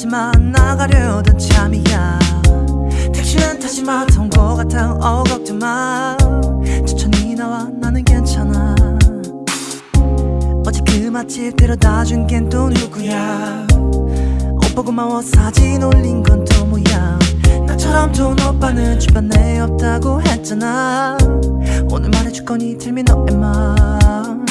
하지만 나가려던 참이야. 택시는 타지마. 통고 같아 어 걱정마. 천천히 나와. 나는 괜찮아. 어제 그 맛집 데려다 준걘또 누구야? 오빠 고마워. 사진 올린 건 또 뭐야? 나처럼 좋은 오빠는 주변에 없다고 했잖아. 오늘 말해줄 거니 tell 너의 맘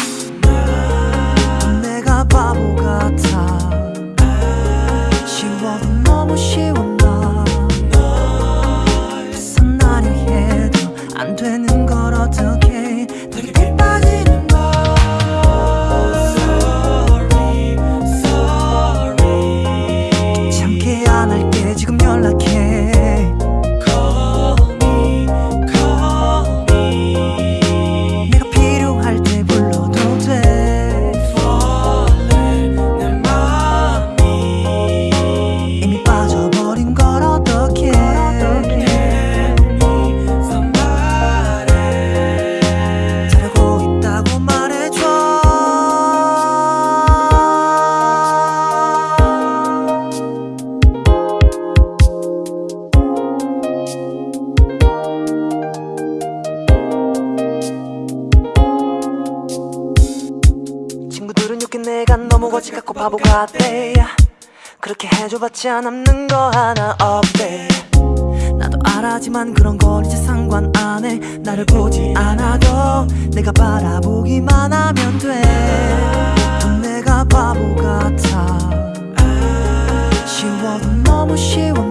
내가 너무 거지 같고 바보 같대 그렇게 해줘봤자 남는 거 하나 없대. 나도 알아지만 그런 건 이제 상관 안 해. 나를 보지 않아도 내가 바라보기만 하면 돼또 내가 바보 같아. 쉬워도 너무 쉬워